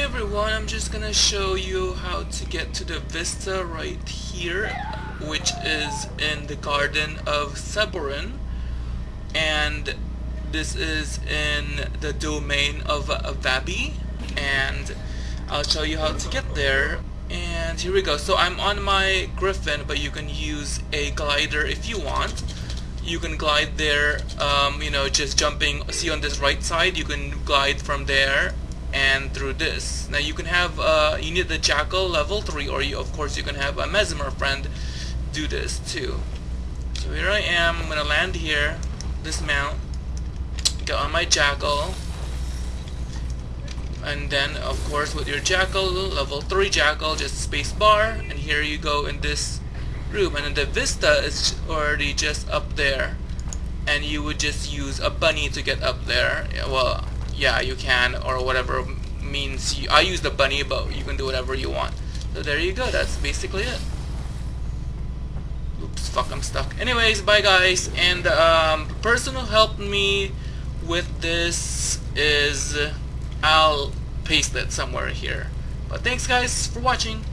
Hey everyone, I'm just gonna show you how to get to the vista right here, which is in the Garden of Seborhin, and this is in the domain of Vabbi, and I'll show you how to get there. And here we go. So I'm on my Griffon, but you can use a glider if you want. You can glide there, um, you know, just jumping. See on this right side, you can glide from there and through this. Now you can have, uh, you need the Jackal level 3 or you, of course you can have a Mesmer friend do this too. So here I am, I'm gonna land here, dismount, get on my Jackal, and then of course with your Jackal, level 3 Jackal, just space bar, and here you go in this room, and then the Vista is already just up there, and you would just use a bunny to get up there. Well, yeah, you can, or whatever means you, I use the bunny, but you can do whatever you want. So there you go, that's basically it. Oops, fuck, I'm stuck. Anyways, bye guys, and um, the person who helped me with this is, I'll paste it somewhere here. But thanks guys for watching.